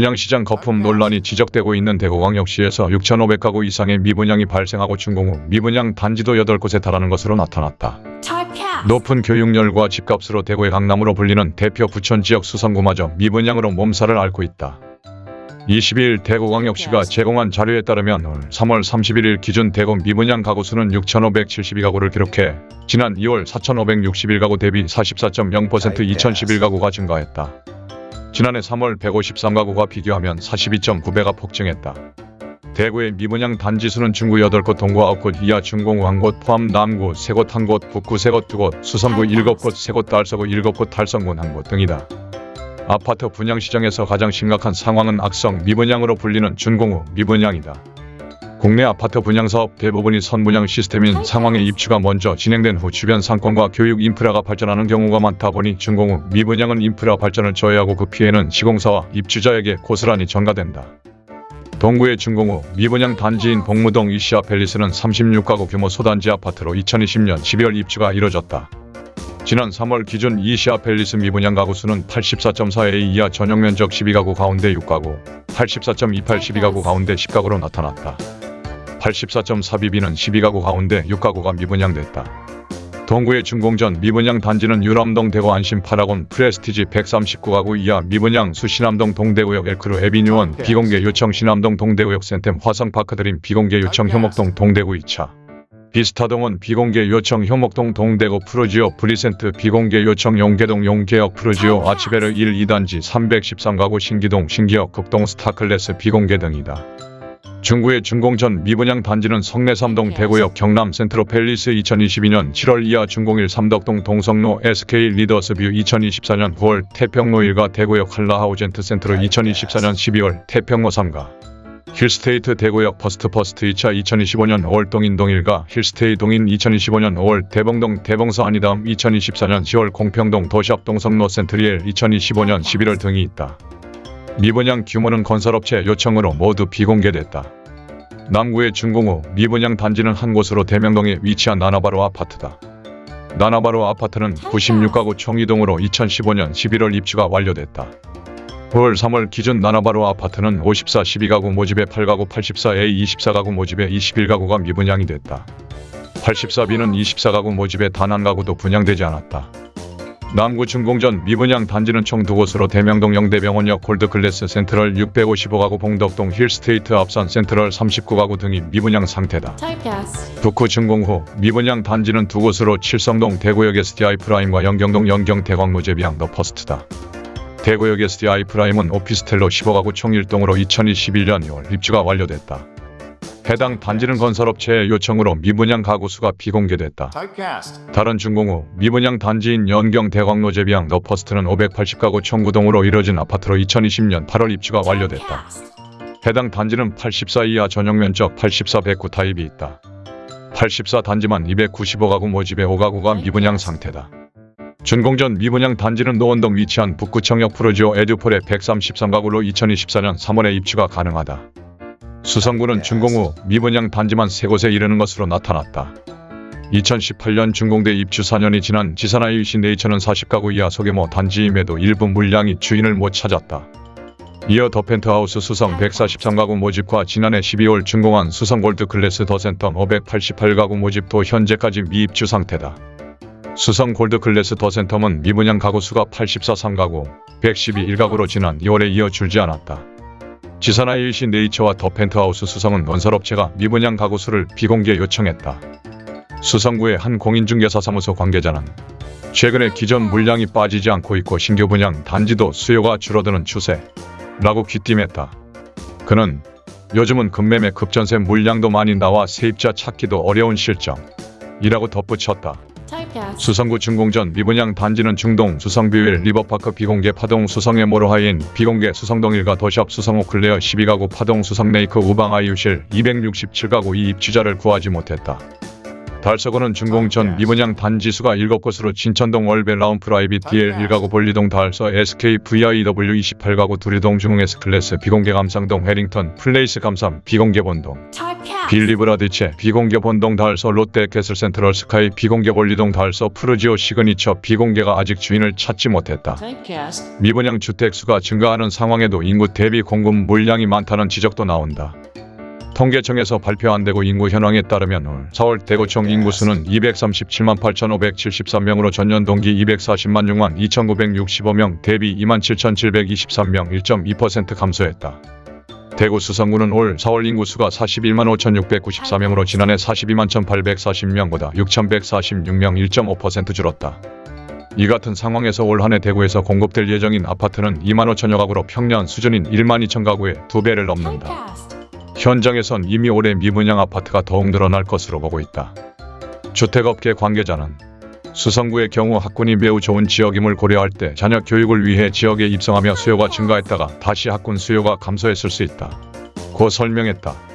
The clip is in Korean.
분양시장 거품 논란이 지적되고 있는 대구광역시에서 6,500가구 이상의 미분양이 발생하고 준공 후 미분양 단지도 8곳에 달하는 것으로 나타났다. 높은 교육열과 집값으로 대구의 강남으로 불리는 대표 부천 지역 수성구마저 미분양으로 몸살을 앓고 있다. 22일 대구광역시가 제공한 자료에 따르면 올 3월 31일 기준 대구 미분양 가구 수는 6,572가구를 기록해 지난 2월 4,561가구 대비 44.0% 2,011가구가 증가했다. 지난해 3월 153가구가 비교하면 42.9배가 폭증했다. 대구의 미분양 단지 수는 중구 8곳, 동구 9곳, 이하 중공구 1곳, 포함 남구 3곳, 1곳, 북구 3곳, 2곳, 수성구 7곳, 3곳, 달서구 7곳, 달성군 1곳 등이다. 아파트 분양시장에서 가장 심각한 상황은 악성 미분양으로 불리는 준공후 미분양이다. 국내 아파트 분양 사업 대부분이 선분양 시스템인 상황에 입주가 먼저 진행된 후 주변 상권과 교육 인프라가 발전하는 경우가 많다 보니 준공 후 미분양은 인프라 발전을 저해하고 그 피해는 시공사와 입주자에게 고스란히 전가된다. 동구의 준공 후 미분양 단지인 봉무동 이시아 팰리스는 36가구 규모 소단지 아파트로 2020년 12월 입주가 이뤄졌다. 지난 3월 기준 이시아 팰리스 미분양 가구 수는 84.4A 이하 전용 면적 12가구 가운데 6가구, 84.28 12가구 가운데 10가구로 나타났다. 84.4BB는 12가구 가운데 6가구가 미분양됐다. 동구의 준공전 미분양 단지는 율암동 대구 안심 파라곤 프레스티지 139가구 이하 미분양 수 신암동 동대구역 엘크루 에비뉴원 비공개 요청 신암동 동대구역 센텀 화성파크 드림 비공개 요청 효목동 동대구 2차 비스타동원 비공개 요청 효목동 동대구 푸르지오 브리센트 비공개 요청 용계동 용계역 푸르지오 아츠베르 1, 2단지 313가구 신기동 신기역 극동 스타클래스 비공개 등이다. 중구의 준공전 미분양 단지는 성내삼동 대구역 경남 센트로 팰리스 2022년 7월 이하 준공일 삼덕동 동성로 SK 리더스뷰 2024년 9월 태평로 1가 대구역 한라하우젠트 센트로 2024년 12월 태평로 3가 힐스테이트 대구역 퍼스트 퍼스트 2차 2025년 5월 동인동 1가 힐스테이트 동인 2025년 5월 대봉동 대봉 서한이다음 2024년 10월 공평동 더샵 동성로 센트리엘 2025년 11월 등이 있다. 미분양 규모는 건설업체 요청으로 모두 비공개됐다. 남구의 준공 후 미분양 단지는 한 곳으로 대명동에 위치한 나나바로 아파트다. 나나바로 아파트는 96가구 총 이 동으로 2015년 11월 입주가 완료됐다. 9월 3월 기준 나나바로 아파트는 54 12가구 모집에 8가구 84A 24가구 모집에 21가구가 미분양이 됐다. 84B는 24가구 모집에 단 한 가구도 분양되지 않았다. 남구 준공전 미분양 단지는 총 두 곳으로 대명동 영대병원역 골드클래스 센트럴 655가구 봉덕동 힐스테이트 앞산 센트럴 39가구 등이 미분양 상태다. 북구 준공 후 미분양 단지는 두 곳으로 칠성동 대구역 STI 프라임과 연경동 연경 대광로제비앙 더 퍼스트다. 대구역 STI 프라임은 오피스텔로 15가구 총 1동으로 2021년 2월 입주가 완료됐다. 해당 단지는 건설업체의 요청으로 미분양 가구 수가 비공개됐다. 다른 준공 후 미분양 단지인 연경 대광로제비앙 더 퍼스트는 580가구 총 구동으로 이뤄진 아파트로 2020년 8월 입주가 완료됐다. 해당 단지는 84 이하 전용 면적 84 109 타입이 있다. 84 단지만 295가구 모집에 5가구가 미분양 상태다. 준공 전 미분양 단지는 노원동 위치한 북구청역 푸르지오 에듀포레 133가구로 2024년 3월에 입주가 가능하다. 수성구는 준공 후 미분양 단지만 3곳에 이르는 것으로 나타났다. 2018년 준공돼 입주 4년이 지난 지산아이시 네이처는 40가구 이하 소규모 단지임에도 일부 물량이 주인을 못 찾았다. 이어 더 펜트하우스 수성 143가구 모집과 지난해 12월 준공한 수성 골드 클래스 더 센텀 588가구 모집도 현재까지 미입주 상태다. 수성 골드 클래스 더 센텀은 미분양 가구 수가 84 3가구, 112 1가구로 지난 2월에 이어 줄지 않았다. 지산아 일시 네이처와 더 펜트하우스 수성은 건설업체가 미분양 가구 수를 비공개 요청했다. 수성구의 한 공인중개사 사무소 관계자는 최근에 기존 물량이 빠지지 않고 있고 신규 분양 단지도 수요가 줄어드는 추세. 라고 귀띔했다. 그는 요즘은 급매매 급전세 물량도 많이 나와 세입자 찾기도 어려운 실정. 이라고 덧붙였다. 수성구 준공전 미분양 단지는 중동 수성뷰일 리버파크 비공개 파동 수성의 모로 하인 비공개 수성동 일가 도시앞 수성호 클레어 12가구 파동 수성 레이크 우방 아이유실 267가구 이 입주자를 구하지 못했다. 달서구는 준공전 미분양 단지 수가 7곳으로 진천동 월베 라운 프 라이빗 DL 1가구 볼리동 달서 SK VIW 28가구 두리동 중흥 S클래스 비공개 감상동 해링턴 플레이스 감삼 비공개 본동. 빌리브라디체 비공개 본동 달서 롯데 캐슬 센트럴 스카이 비공개 본리동 달서 푸르지오 시그니처 비공개가 아직 주인을 찾지 못했다. 미분양 주택수가 증가하는 상황에도 인구 대비 공급 물량이 많다는 지적도 나온다. 통계청에서 발표한 대구 인구 현황에 따르면 올 4월 대구 총 인구수는 237만 8,573명으로 전년 동기 240만 6만 2,965명 대비 2만 7,723명 1.2% 감소했다. 대구 수성구는 올 4월 인구수가 41만 5,694명으로 지난해 42만 1,840명보다 6,146명 1.5% 줄었다. 이 같은 상황에서 올 한해 대구에서 공급될 예정인 아파트는 2만 5천여 가구로 평년 수준인 1만 2천 가구의 두 배를 넘는다. 현장에선 이미 올해 미분양 아파트가 더욱 늘어날 것으로 보고 있다. 주택업계 관계자는 수성구의 경우 학군이 매우 좋은 지역임을 고려할 때 자녀 교육을 위해 지역에 입성하며 수요가 증가했다가 다시 학군 수요가 감소했을 수 있다. 고 설명했다.